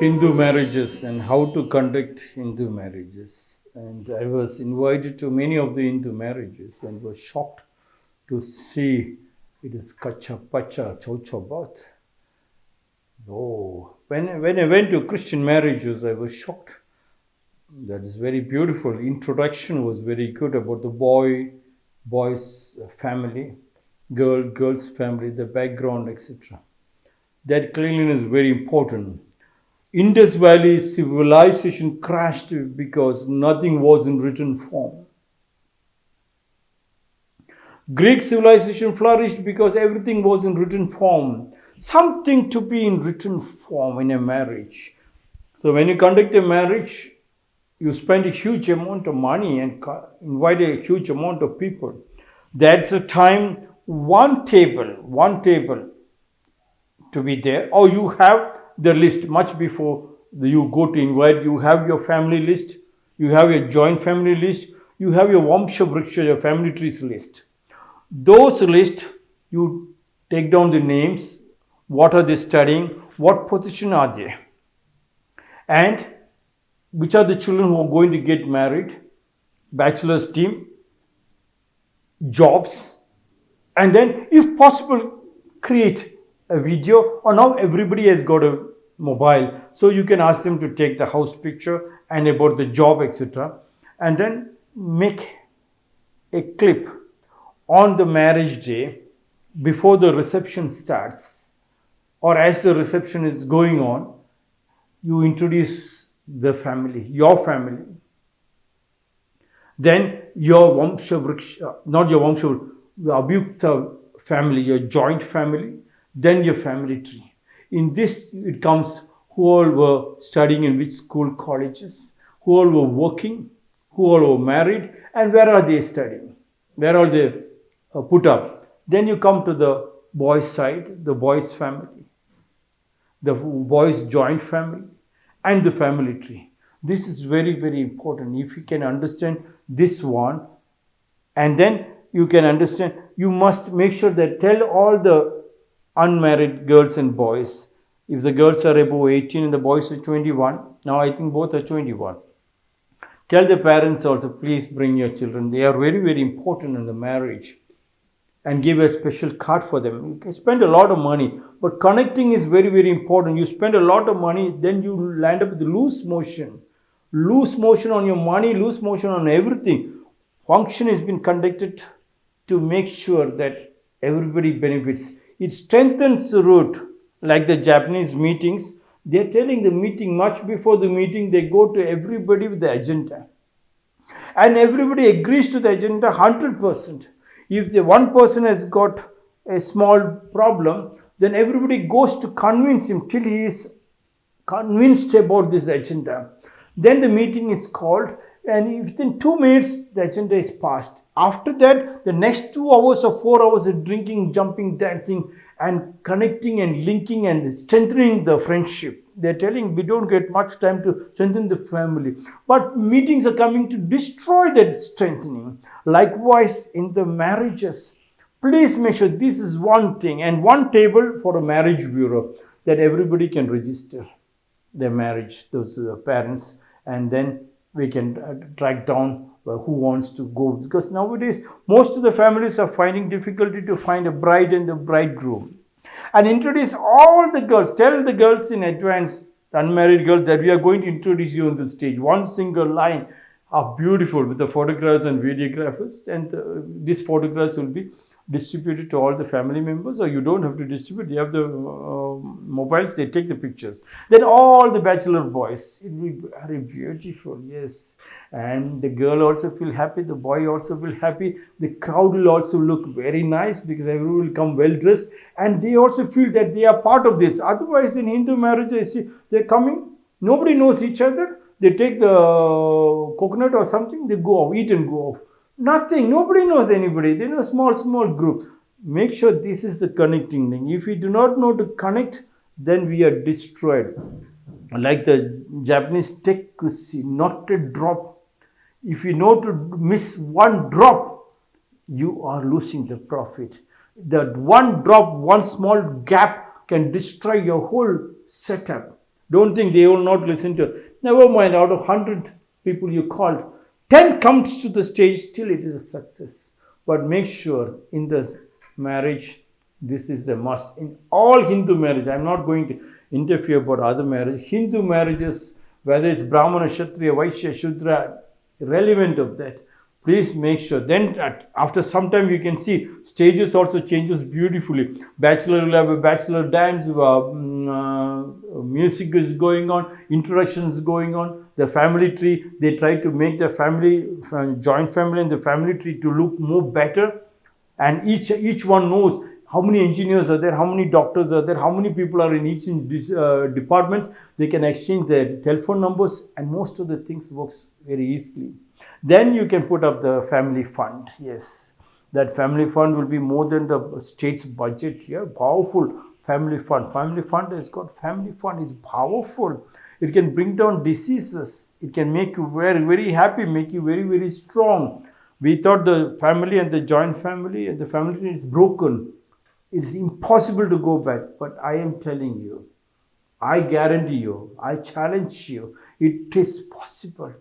Hindu marriages and how to conduct Hindu marriages. And I was invited to many of the Hindu marriages and was shocked to see it is kacha pacha chocho bath. Oh, when, when I went to Christian marriages, I was shocked. That is very beautiful. Introduction was very good about the boy, boy's family, girl, girl's family, the background, etc. That cleanliness is very important. Indus Valley civilization crashed because nothing was in written form. Greek civilization flourished because everything was in written form. Something to be in written form in a marriage. So when you conduct a marriage, you spend a huge amount of money and invite a huge amount of people. That's a time one table, one table to be there, or you have the list much before you go to invite. You have your family list, you have your joint family list, you have your Vamsha Vriksha, your family trees list. Those list, you take down the names, what are they studying, what position are they, and which are the children who are going to get married, bachelor's team, jobs, and then if possible, create a video. Or now everybody has got a mobile so you can ask them to take the house picture and about the job etc and then make a clip on the marriage day before the reception starts or as the reception is going on you introduce the family, your family. Then your vamshavriksha not your Vamsha, your Abhyukta family, your joint family, then your family tree. In this, it comes who all were studying in which school, colleges, who all were working, who all were married, and where are they studying, where are they uh, put up. Then you come to the boys' side, the boys' family, the boys' joint family, and the family tree. This is very, very important. If you can understand this one, and then you can understand, you must make sure that tell all the unmarried girls and boys, if the girls are above 18 and the boys are 21, now I think both are 21. Tell the parents also, please bring your children. They are very, very important in the marriage and give a special card for them. You can spend a lot of money, but connecting is very, very important. You spend a lot of money, then you land up with loose motion. Loose motion on your money, loose motion on everything. Function has been conducted to make sure that everybody benefits. It strengthens the root, like the Japanese meetings. They're telling the meeting much before the meeting, they go to everybody with the agenda. And everybody agrees to the agenda 100%. If the one person has got a small problem, then everybody goes to convince him till he is convinced about this agenda. Then the meeting is called and within two minutes the agenda is passed. After that, the next two hours or four hours of drinking, jumping, dancing and connecting and linking and strengthening the friendship. They're telling we don't get much time to strengthen the family. But meetings are coming to destroy that strengthening. Likewise, in the marriages, please make sure this is one thing and one table for a marriage bureau that everybody can register their marriage, those uh, parents, and then we can uh, track down uh, who wants to go. Because nowadays most of the families are finding difficulty to find a bride and the bridegroom. And introduce all the girls. Tell the girls in advance unmarried girls that we are going to introduce you on the stage. One single line. Are beautiful with the photographs and videographers. And uh, these photographs will be distributed to all the family members or you don't have to distribute You have the uh, mobiles they take the pictures. Then all the bachelor boys it will be very beautiful? Yes. And the girl also feel happy the boy also will happy. The crowd will also look very nice because everyone will come well dressed and they also feel that they are part of this. Otherwise in hindu marriage they see they're coming nobody knows each other. They take the coconut or something they go off eat and go off Nothing. Nobody knows anybody. They know small, small group. Make sure this is the connecting link. If we do not know to connect, then we are destroyed. Like the Japanese tekushi, not a drop. If you know to miss one drop, you are losing the profit. That one drop, one small gap can destroy your whole setup. Don't think they will not listen to. Never mind, out of 100 people you called, 10 comes to the stage, still it is a success. But make sure in the marriage, this is a must. In all Hindu marriage, I'm not going to interfere about other marriage. Hindu marriages, whether it's Brahmana, Kshatriya, Vaishya, Shudra, irrelevant of that please make sure then after some time you can see stages also changes beautifully bachelor will have a bachelor dance uh, mm, uh, music is going on introductions going on the family tree they try to make the family joint family and the family tree to look more better and each each one knows how many engineers are there, how many doctors are there, how many people are in each in uh, departments. They can exchange their telephone numbers and most of the things works very easily. Then you can put up the family fund. Yes, that family fund will be more than the state's budget. Yeah, powerful family fund. Family fund has got family fund is powerful. It can bring down diseases. It can make you very, very happy, make you very, very strong. We thought the family and the joint family and the family is broken. It's impossible to go back. But I am telling you, I guarantee you, I challenge you, it is possible.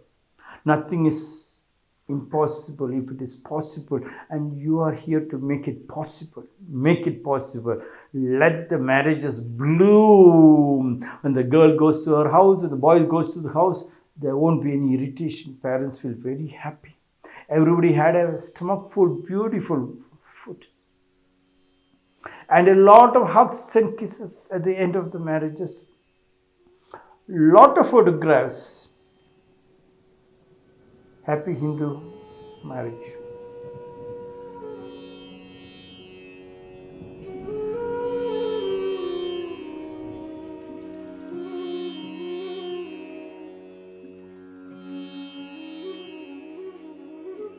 Nothing is impossible if it is possible and you are here to make it possible make it possible. Let the marriages bloom. When the girl goes to her house and the boy goes to the house there won't be any irritation. Parents feel very happy. Everybody had a stomach full beautiful food. And a lot of hugs and kisses at the end of the marriages. Lot of photographs. Happy Hindu marriage.